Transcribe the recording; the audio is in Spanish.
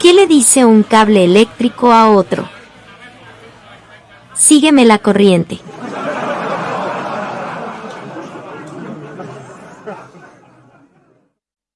¿Qué le dice un cable eléctrico a otro? Sígueme la corriente.